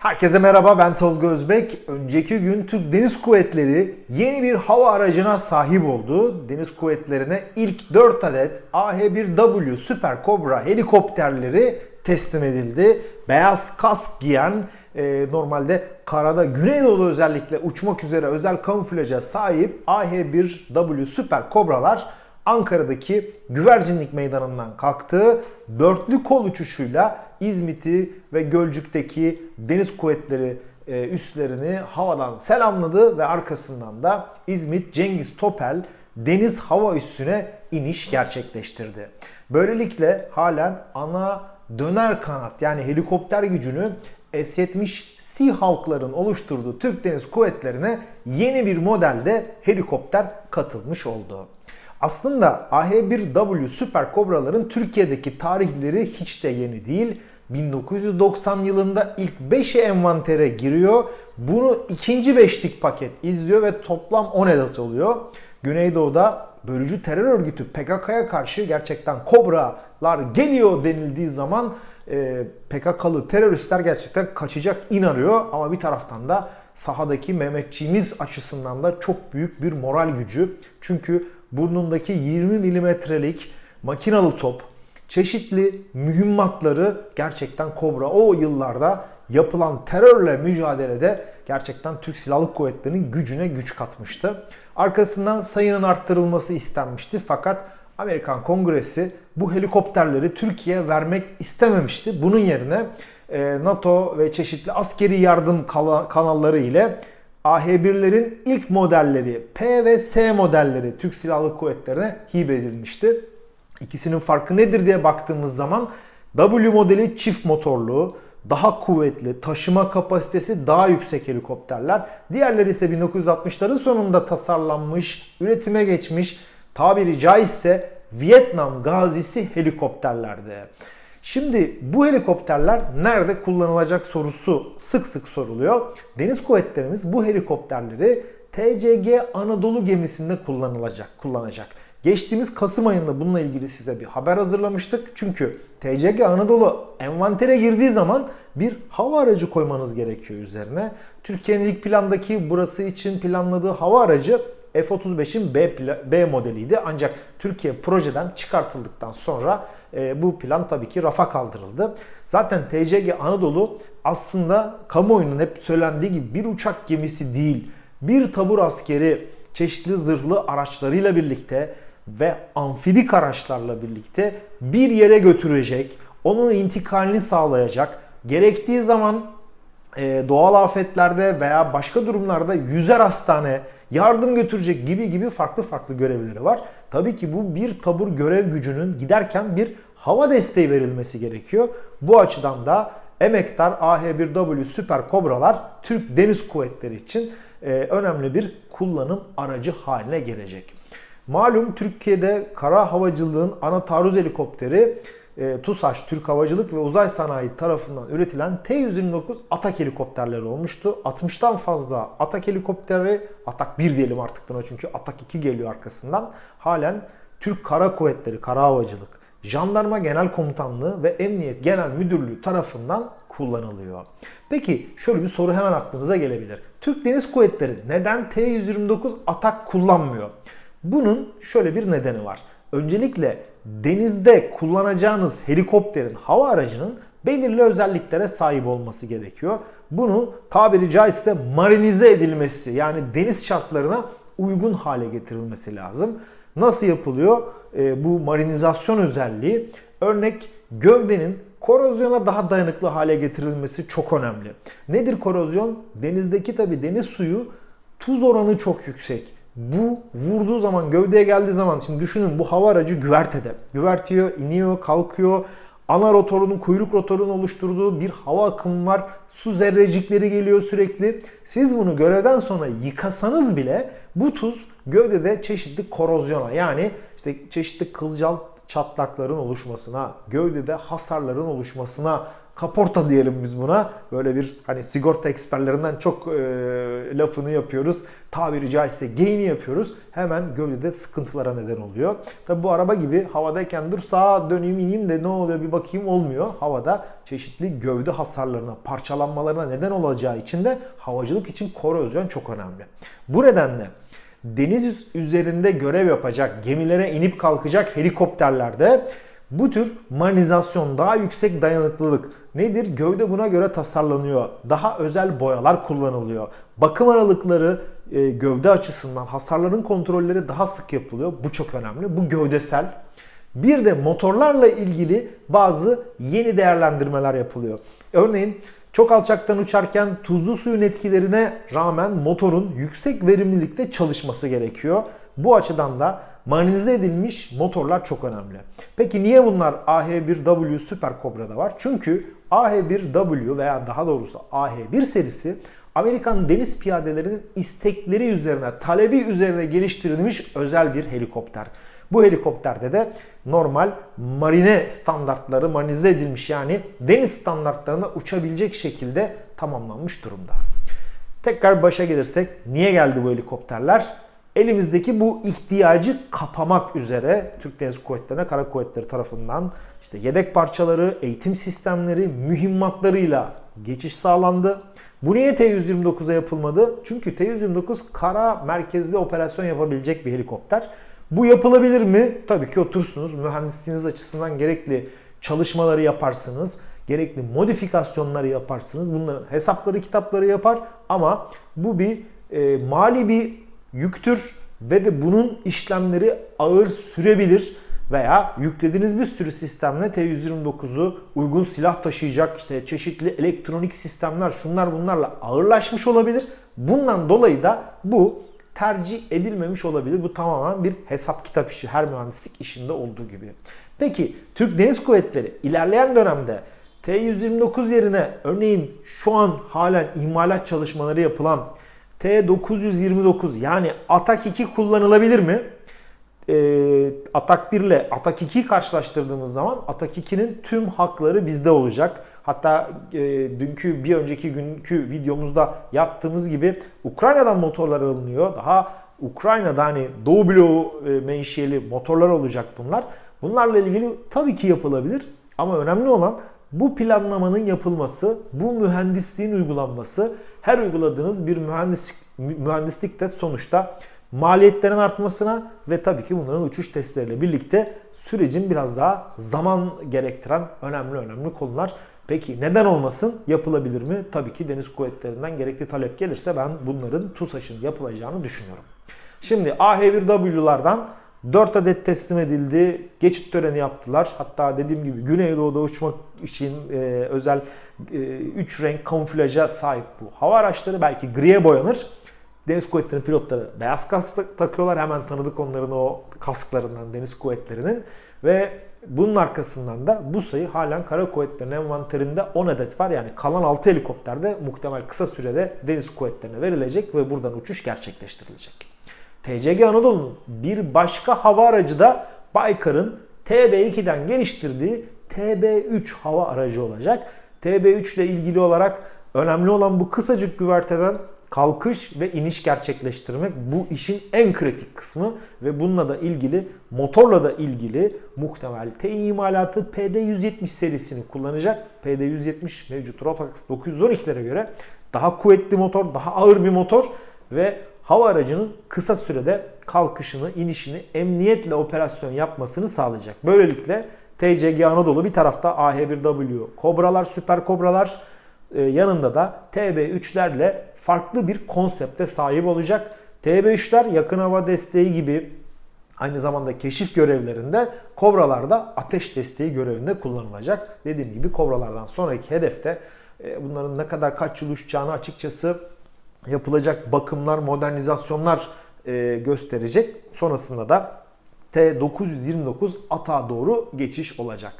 Herkese merhaba ben Tolga Özbek. Önceki gün Türk Deniz Kuvvetleri yeni bir hava aracına sahip oldu. Deniz Kuvvetleri'ne ilk 4 adet AH-1W Super Cobra helikopterleri teslim edildi. Beyaz kask giyen e, normalde karada Güneydoğu'da özellikle uçmak üzere özel kamuflaja sahip AH-1W Super Cobra'lar Ankara'daki Güvercinlik Meydanı'ndan kalktı. Dörtlü kol uçuşuyla İzmit'i ve Gölcük'teki deniz kuvvetleri e, üslerini havadan selamladı ve arkasından da İzmit Cengiz Topel deniz hava üssüne iniş gerçekleştirdi. Böylelikle halen ana döner kanat yani helikopter gücünü S-70 Seahawk'ların oluşturduğu Türk Deniz Kuvvetleri'ne yeni bir modelde helikopter katılmış oldu. Aslında AH-1W Super Cobra'ların Türkiye'deki tarihleri hiç de yeni değil. 1990 yılında ilk 5'e envantere giriyor. Bunu ikinci beşlik paket izliyor ve toplam 10 adet oluyor. Güneydoğu'da bölücü terör örgütü PKK'ya karşı gerçekten kobralar geliyor denildiği zaman e, PKK'lı teröristler gerçekten kaçacak in arıyor. Ama bir taraftan da sahadaki Mehmetçiğimiz açısından da çok büyük bir moral gücü. Çünkü burnundaki 20 milimetrelik makinalı top, çeşitli mühimmatları gerçekten Kobra o yıllarda yapılan terörle mücadelede gerçekten Türk Silahlı Kuvvetleri'nin gücüne güç katmıştı. Arkasından sayının arttırılması istenmişti fakat Amerikan Kongresi bu helikopterleri Türkiye'ye vermek istememişti. Bunun yerine e, NATO ve çeşitli askeri yardım kanalları ile AH-1'lerin ilk modelleri P ve S modelleri Türk Silahlı Kuvvetleri'ne hibe edilmişti. İkisinin farkı nedir diye baktığımız zaman W modeli çift motorlu, daha kuvvetli, taşıma kapasitesi daha yüksek helikopterler. Diğerleri ise 1960'ların sonunda tasarlanmış, üretime geçmiş, tabiri caizse Vietnam gazisi helikopterlerdi. Şimdi bu helikopterler nerede kullanılacak sorusu sık sık soruluyor. Deniz kuvvetlerimiz bu helikopterleri TCG Anadolu gemisinde kullanılacak, kullanacak. Geçtiğimiz Kasım ayında bununla ilgili size bir haber hazırlamıştık. Çünkü TCG Anadolu envantere girdiği zaman bir hava aracı koymanız gerekiyor üzerine. Türkiye'nin ilk plandaki burası için planladığı hava aracı F-35'in B, B modeliydi. Ancak Türkiye projeden çıkartıldıktan sonra e, bu plan tabii ki rafa kaldırıldı. Zaten TCG Anadolu aslında kamuoyunun hep söylendiği gibi bir uçak gemisi değil. Bir tabur askeri çeşitli zırhlı araçlarıyla birlikte ve amfibik araçlarla birlikte bir yere götürecek, onun intikalini sağlayacak, gerektiği zaman e, doğal afetlerde veya başka durumlarda yüzer hastane, yardım götürecek gibi gibi farklı farklı görevleri var. Tabii ki bu bir tabur görev gücünün giderken bir hava desteği verilmesi gerekiyor. Bu açıdan da emektar AH-1W Süper Kobralar Türk Deniz Kuvvetleri için e, önemli bir kullanım aracı haline gelecek. Malum Türkiye'de kara havacılığın ana taarruz helikopteri e, TUSAŞ, Türk Havacılık ve Uzay Sanayi tarafından üretilen T-129 Atak helikopterleri olmuştu. 60'tan fazla Atak helikopteri, Atak 1 diyelim artık buna çünkü Atak 2 geliyor arkasından. Halen Türk Kara Kuvvetleri, Kara Havacılık, Jandarma Genel Komutanlığı ve Emniyet Genel Müdürlüğü tarafından kullanılıyor. Peki şöyle bir soru hemen aklınıza gelebilir. Türk Deniz Kuvvetleri neden T-129 Atak kullanmıyor? Bunun şöyle bir nedeni var. Öncelikle denizde kullanacağınız helikopterin, hava aracının belirli özelliklere sahip olması gerekiyor. Bunu tabiri caizse marinize edilmesi yani deniz şartlarına uygun hale getirilmesi lazım. Nasıl yapılıyor? E, bu marinizasyon özelliği örnek gövdenin korozyona daha dayanıklı hale getirilmesi çok önemli. Nedir korozyon? Denizdeki tabi deniz suyu tuz oranı çok yüksek. Bu vurduğu zaman, gövdeye geldiği zaman şimdi düşünün bu hava aracı güvertede. Güvertiyor, iniyor, kalkıyor. Ana rotorunun, kuyruk rotorunun oluşturduğu bir hava akımı var. Su zerrecikleri geliyor sürekli. Siz bunu görevden sonra yıkasanız bile bu tuz gövdede çeşitli korozyona yani işte çeşitli kılcal çatlakların oluşmasına, gövdede hasarların oluşmasına kaporta diyelim biz buna. Böyle bir hani sigorta eksperlerinden çok e, lafını yapıyoruz. Tabiri caizse geyini yapıyoruz. Hemen gövdede sıkıntılara neden oluyor. Tabi bu araba gibi havadayken dur sağa döneyim ineyim de ne oluyor bir bakayım olmuyor. Havada çeşitli gövde hasarlarına, parçalanmalarına neden olacağı için de havacılık için korozyon çok önemli. Bu nedenle deniz üzerinde görev yapacak, gemilere inip kalkacak helikopterlerde bu tür marinizasyon, daha yüksek dayanıklılık nedir? Gövde buna göre tasarlanıyor. Daha özel boyalar kullanılıyor. Bakım aralıkları e, gövde açısından hasarların kontrolleri daha sık yapılıyor. Bu çok önemli. Bu gövdesel. Bir de motorlarla ilgili bazı yeni değerlendirmeler yapılıyor. Örneğin çok alçaktan uçarken tuzlu suyun etkilerine rağmen motorun yüksek verimlilikte çalışması gerekiyor. Bu açıdan da marinize edilmiş motorlar çok önemli. Peki niye bunlar AH1W Super Cobra'da var? Çünkü AH1W veya daha doğrusu AH1 serisi Amerikan deniz piyadelerinin istekleri üzerine, talebi üzerine geliştirilmiş özel bir helikopter. Bu helikopterde de normal marine standartları marinize edilmiş yani deniz standartlarına uçabilecek şekilde tamamlanmış durumda. Tekrar başa gelirsek niye geldi bu helikopterler? Elimizdeki bu ihtiyacı kapamak üzere Türk Deniz Kuvvetleri'ne, Kara Kuvvetleri tarafından işte yedek parçaları, eğitim sistemleri, mühimmatlarıyla geçiş sağlandı. Bu niye T-129'a yapılmadı? Çünkü T-129 kara merkezli operasyon yapabilecek bir helikopter. Bu yapılabilir mi? Tabii ki otursunuz. Mühendisliğiniz açısından gerekli çalışmaları yaparsınız. Gerekli modifikasyonları yaparsınız. Bunların hesapları, kitapları yapar. Ama bu bir e, mali bir yüktür ve de bunun işlemleri ağır sürebilir veya yüklediğiniz bir sürü sistemle T-129'u uygun silah taşıyacak işte çeşitli elektronik sistemler şunlar bunlarla ağırlaşmış olabilir. Bundan dolayı da bu tercih edilmemiş olabilir. Bu tamamen bir hesap kitap işi her mühendislik işinde olduğu gibi. Peki Türk Deniz Kuvvetleri ilerleyen dönemde T-129 yerine örneğin şu an halen imalat çalışmaları yapılan T-929 yani Atak 2 kullanılabilir mi? e, Atak 1 ile Atak 2'yi karşılaştırdığımız zaman Atak 2'nin tüm hakları bizde olacak. Hatta e, dünkü bir önceki günkü videomuzda yaptığımız gibi Ukrayna'dan motorlar alınıyor. Daha Ukrayna'da hani Doğu bloğu e, menşeli motorlar olacak bunlar. Bunlarla ilgili tabii ki yapılabilir ama önemli olan bu planlamanın yapılması, bu mühendisliğin uygulanması, her uyguladığınız bir mühendislik, mühendislik de sonuçta maliyetlerin artmasına ve tabii ki bunların uçuş testleriyle birlikte sürecin biraz daha zaman gerektiren önemli önemli konular. Peki neden olmasın? Yapılabilir mi? Tabii ki deniz kuvvetlerinden gerekli talep gelirse ben bunların TUSAŞ'ın yapılacağını düşünüyorum. Şimdi AH1W'lardan 4 adet teslim edildi. Geçit töreni yaptılar. Hatta dediğim gibi Güneydoğu'da uçmak için e, özel 3 e, renk kamuflaja sahip bu hava araçları. Belki griye boyanır. Deniz Kuvvetleri'nin pilotları beyaz kask takıyorlar. Hemen tanıdık onların o kasklarından Deniz Kuvvetleri'nin. Ve bunun arkasından da bu sayı halen Kara Kuvvetleri'nin envanterinde 10 adet var. Yani kalan 6 helikopterde muhtemel kısa sürede Deniz Kuvvetleri'ne verilecek ve buradan uçuş gerçekleştirilecek. TCG Anadolu'nun bir başka hava aracı da Baykar'ın TB2'den geliştirdiği TB3 hava aracı olacak. TB3 ile ilgili olarak önemli olan bu kısacık güverteden kalkış ve iniş gerçekleştirmek bu işin en kritik kısmı ve bununla da ilgili motorla da ilgili muhtemel T imalatı PD170 serisini kullanacak. PD170 mevcut Rotax 912'lere göre daha kuvvetli motor, daha ağır bir motor ve hava aracının kısa sürede kalkışını, inişini emniyetle operasyon yapmasını sağlayacak. Böylelikle TCG Anadolu bir tarafta AH1W Kobralar, Süper Kobralar e, yanında da TB3'lerle farklı bir konsepte sahip olacak. TB3'ler yakın hava desteği gibi aynı zamanda keşif görevlerinde Kobralarda ateş desteği görevinde kullanılacak. Dediğim gibi Kobralardan sonraki hedefte e, bunların ne kadar kaç yıl uçacağını açıkçası yapılacak bakımlar, modernizasyonlar e, gösterecek. Sonrasında da T929 ata doğru geçiş olacak.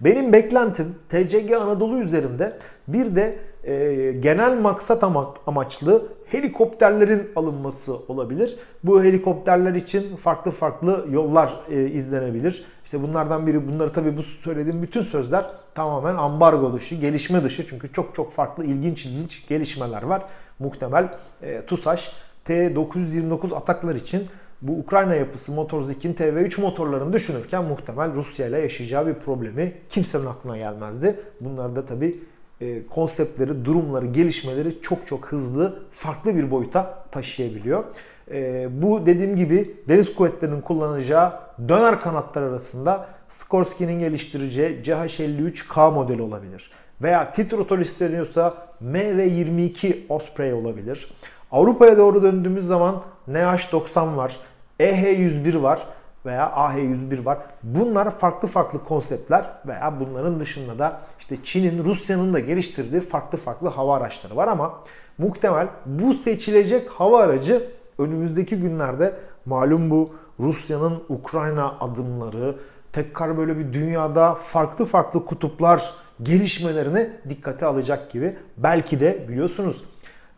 Benim beklentim TCG Anadolu üzerinde bir de e, genel maksat amaçlı helikopterlerin alınması olabilir. Bu helikopterler için farklı farklı yollar e, izlenebilir. İşte bunlardan biri bunları tabii bu söylediğim bütün sözler tamamen ambargo dışı, gelişme dışı. Çünkü çok çok farklı ilginç ilginç gelişmeler var. Muhtemel e, TUSAŞ T929 ataklar için bu Ukrayna yapısı Motorzik'in TV3 motorlarını düşünürken muhtemel Rusya ile yaşayacağı bir problemi kimsenin aklına gelmezdi. Bunlar da tabii e, konseptleri, durumları, gelişmeleri çok çok hızlı, farklı bir boyuta taşıyabiliyor. E, bu dediğim gibi deniz kuvvetlerinin kullanacağı döner kanatlar arasında Skorsky'nin geliştireceği CH53K modeli olabilir. Veya titrotol isteniyorsa MV22 Osprey olabilir. Avrupa'ya doğru döndüğümüz zaman NH90 var, EH101 var veya AH101 var. Bunlar farklı farklı konseptler veya bunların dışında da işte Çin'in, Rusya'nın da geliştirdiği farklı farklı hava araçları var ama muhtemel bu seçilecek hava aracı önümüzdeki günlerde malum bu Rusya'nın Ukrayna adımları, tekrar böyle bir dünyada farklı farklı kutuplar gelişmelerini dikkate alacak gibi. Belki de biliyorsunuz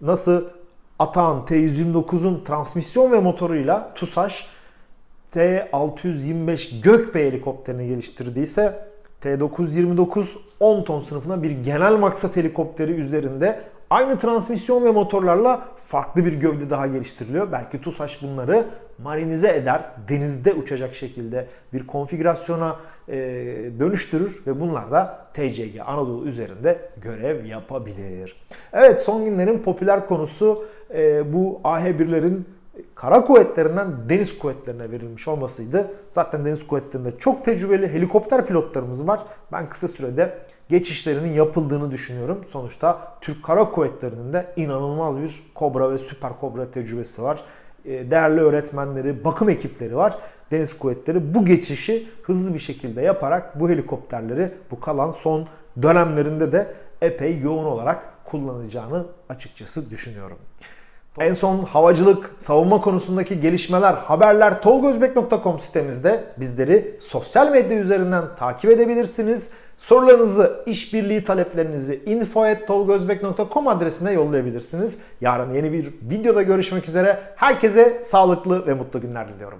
nasıl Atağan T129'un transmisyon ve motoruyla TUSAŞ T625 Gökbey helikopterini geliştirdiyse T929 10 ton sınıfına bir genel maksat helikopteri üzerinde aynı transmisyon ve motorlarla farklı bir gövde daha geliştiriliyor. Belki TUSAŞ bunları marinize eder, denizde uçacak şekilde bir konfigürasyona e, dönüştürür ve bunlar da TCG Anadolu üzerinde görev yapabilir. Evet son günlerin popüler konusu e, bu AH1'lerin kara kuvvetlerinden deniz kuvvetlerine verilmiş olmasıydı. Zaten deniz kuvvetlerinde çok tecrübeli helikopter pilotlarımız var. Ben kısa sürede geçişlerinin yapıldığını düşünüyorum. Sonuçta Türk Kara Kuvvetleri'nin de inanılmaz bir Kobra ve Süper Kobra tecrübesi var. E, değerli öğretmenleri, bakım ekipleri var. Deniz Kuvvetleri bu geçişi hızlı bir şekilde yaparak bu helikopterleri bu kalan son dönemlerinde de epey yoğun olarak kullanacağını açıkçası düşünüyorum. En son havacılık, savunma konusundaki gelişmeler, haberler tolgozbek.com sitemizde bizleri sosyal medya üzerinden takip edebilirsiniz. Sorularınızı, işbirliği taleplerinizi info.tolgozbek.com adresine yollayabilirsiniz. Yarın yeni bir videoda görüşmek üzere. Herkese sağlıklı ve mutlu günler diliyorum.